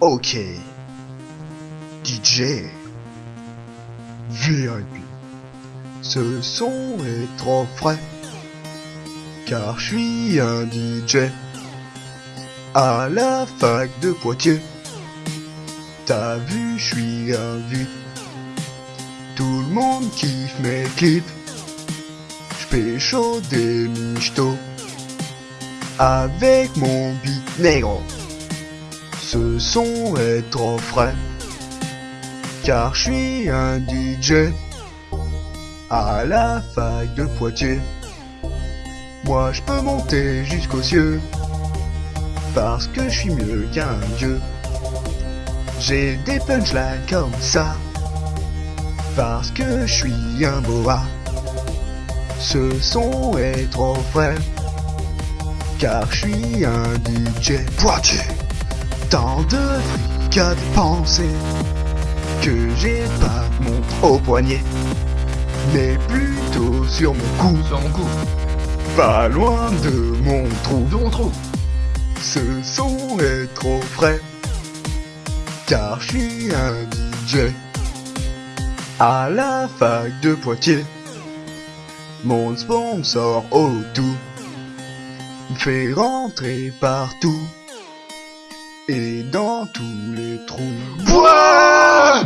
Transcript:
Ok. DJ. VIP. Ce son est trop frais. Car je suis un DJ. À la fac de Poitiers. T'as vu, je suis un vu. Tout le monde kiffe mes clips. J'fais chaud des michtos. Avec mon beat négro. Ce son est trop frais. Car je suis un DJ. À la fac de Poitiers. Moi je peux monter jusqu'aux cieux. Parce que je suis mieux qu'un dieu. J'ai des punchlines comme ça. Parce que je suis un boa. Ce son est trop frais. Car je suis un DJ Poitiers. Tant de fric à dépenser. Que j'ai pas montre au poignet. Mais plutôt sur mon cou. Sur mon cou. Pas loin de mon trou. De mon trou. Ce son est trop frais. Car je suis un DJ. À la fac de Poitiers. Mon sponsor au tout. Me fait rentrer partout tous les trous. Ouah